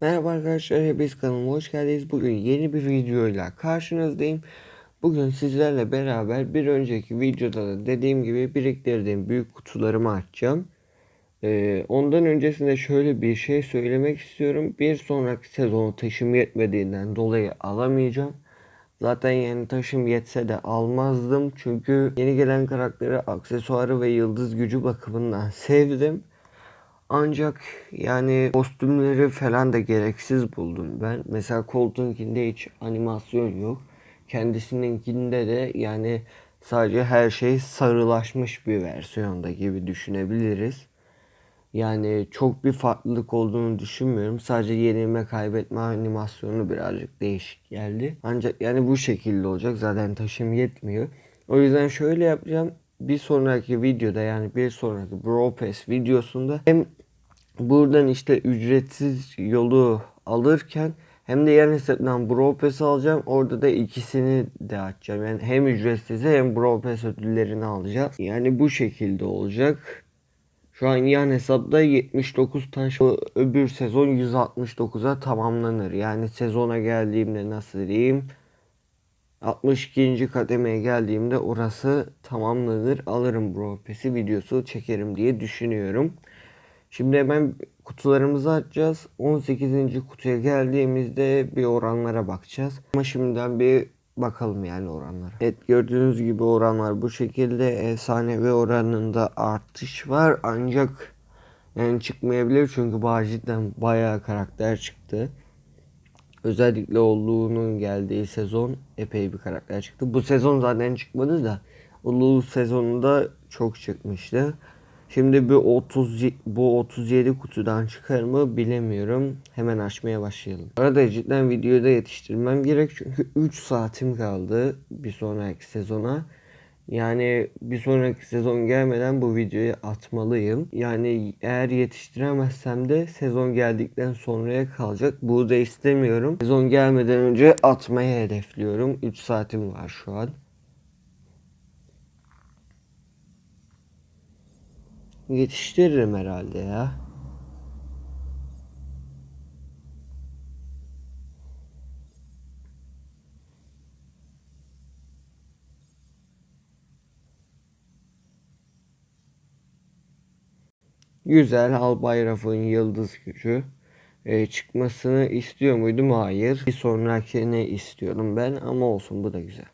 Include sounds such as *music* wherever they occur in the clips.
Merhaba arkadaşlar, hepiniz kanalıma hoş geldiniz. Bugün yeni bir videoyla karşınızdayım. Bugün sizlerle beraber bir önceki videoda da dediğim gibi biriktirdiğim büyük kutularımı açacağım. Ee, ondan öncesinde şöyle bir şey söylemek istiyorum. Bir sonraki sezonu taşım yetmediğinden dolayı alamayacağım. Zaten yani taşım yetse de almazdım. Çünkü yeni gelen karakteri aksesuarı ve yıldız gücü bakımından *laughs* sevdim. Ancak yani kostümleri falan da gereksiz buldum ben. Mesela Colton'kinde hiç animasyon yok. Kendisininkinde de yani sadece her şey sarılaşmış bir versiyonda gibi düşünebiliriz. Yani çok bir farklılık olduğunu düşünmüyorum. Sadece yenilme kaybetme animasyonu birazcık değişik geldi. Ancak yani bu şekilde olacak. Zaten taşım yetmiyor. O yüzden şöyle yapacağım. Bir sonraki videoda yani bir sonraki Bro Pass videosunda hem buradan işte ücretsiz yolu alırken hem de yan hesaptan Bro Pass alacağım. Orada da ikisini de açacağım. Yani hem ücretsiz hem Bro Pass ödüllerini alacağız. Yani bu şekilde olacak. Şu an yan hesapta 79 taş. Öbür sezon 169'a tamamlanır. Yani sezona geldiğimde nasıl diyeyim? 62. kademeye geldiğimde orası tamamlanır. Alırım Bro Pass'i videosu çekerim diye düşünüyorum. Şimdi hemen kutularımızı açacağız. 18. kutuya geldiğimizde bir oranlara bakacağız. Ama şimdiden bir bakalım yani oranlara. Evet gördüğünüz gibi oranlar bu şekilde. Efsanevi oranında artış var ancak yani çıkmayabilir çünkü cidden bayağı karakter çıktı. Özellikle olduğunun geldiği sezon epey bir karakter çıktı. Bu sezon zaten çıkmadı da Ulu sezonunda çok çıkmıştı. Şimdi bu 30 bu 37 kutudan çıkar mı bilemiyorum. Hemen açmaya başlayalım. Arada cidden videoyu da yetiştirmem gerek çünkü 3 saatim kaldı bir sonraki sezona. Yani bir sonraki sezon gelmeden bu videoyu atmalıyım. Yani eğer yetiştiremezsem de sezon geldikten sonraya kalacak. Bu da istemiyorum. Sezon gelmeden önce atmayı hedefliyorum. 3 saatim var şu an. Yetiştiririm herhalde ya. Güzel Albay Raf'ın yıldız gücü ee, çıkmasını istiyor muydum? Hayır. Bir sonrakini istiyorum ben ama olsun bu da güzel.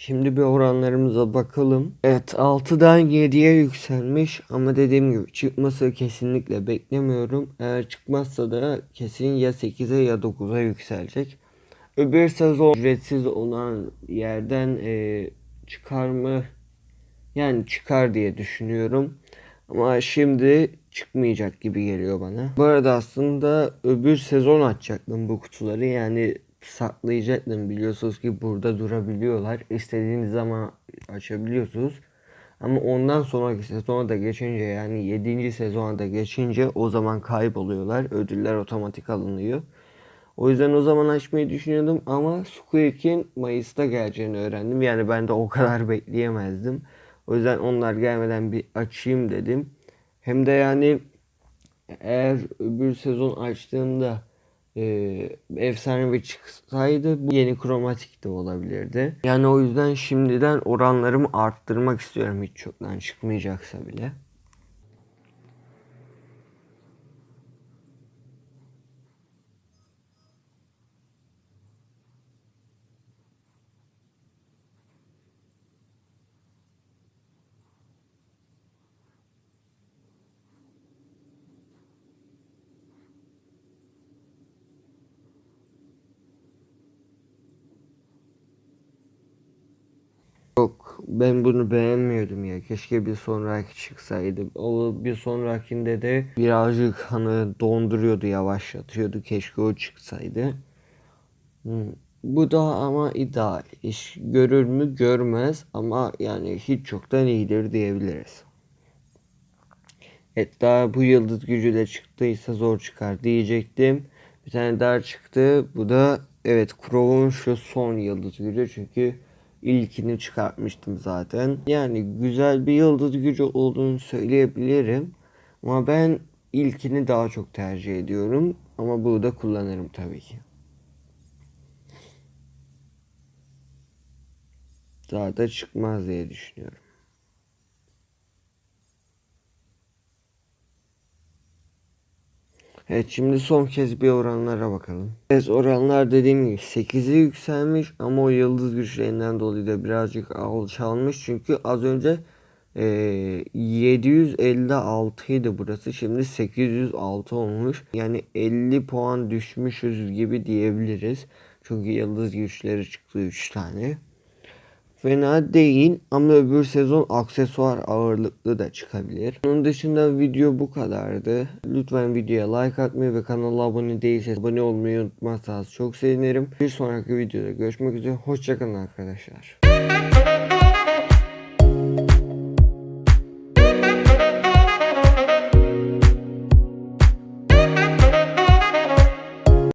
Şimdi bir oranlarımıza bakalım. Evet 6'dan 7'ye yükselmiş ama dediğim gibi çıkması kesinlikle beklemiyorum. Eğer çıkmazsa da kesin ya 8'e ya 9'a yükselecek. Öbür sezon ücretsiz olan yerden e, çıkar mı? Yani çıkar diye düşünüyorum. Ama şimdi çıkmayacak gibi geliyor bana. Bu arada aslında öbür sezon açacaktım bu kutuları. Yani saklayacaktım. Biliyorsunuz ki burada durabiliyorlar. İstediğiniz zaman açabiliyorsunuz. Ama ondan sonraki sezona da geçince yani 7. sezona da geçince o zaman kayboluyorlar. Ödüller otomatik alınıyor. O yüzden o zaman açmayı düşünüyordum ama Squeak'in Mayıs'ta geleceğini öğrendim. Yani ben de o kadar bekleyemezdim. O yüzden onlar gelmeden bir açayım dedim. Hem de yani eğer öbür sezon açtığımda e, efsanevi çıksaydı bu yeni kromatik de olabilirdi. Yani o yüzden şimdiden oranlarımı arttırmak istiyorum hiç çoktan çıkmayacaksa bile. Yok ben bunu beğenmiyordum ya. Keşke bir sonraki çıksaydı. O bir sonrakinde de birazcık hani donduruyordu, yavaşlatıyordu. Keşke o çıksaydı. Bu da ama ideal. İş görür mü görmez ama yani hiç çoktan iyidir diyebiliriz. Hatta bu yıldız gücü de çıktıysa zor çıkar diyecektim. Bir tane daha çıktı. Bu da evet Crow'un şu son yıldız gücü. Çünkü ilkini çıkartmıştım zaten. Yani güzel bir yıldız gücü olduğunu söyleyebilirim. Ama ben ilkini daha çok tercih ediyorum. Ama bunu da kullanırım tabii ki. Daha da çıkmaz diye düşünüyorum. Evet şimdi son kez bir oranlara bakalım. Evet oranlar dediğim gibi 8'e yükselmiş ama o yıldız güçlerinden dolayı da birazcık alçalmış. Çünkü az önce e, 756 idi burası şimdi 806 olmuş. Yani 50 puan düşmüşüz gibi diyebiliriz. Çünkü yıldız güçleri çıktı 3 tane. Fena değil ama öbür sezon aksesuar ağırlıklı da çıkabilir. Onun dışında video bu kadardı. Lütfen videoya like atmayı ve kanala abone değilseniz abone olmayı unutmazsanız çok sevinirim. Bir sonraki videoda görüşmek üzere. Hoşçakalın arkadaşlar.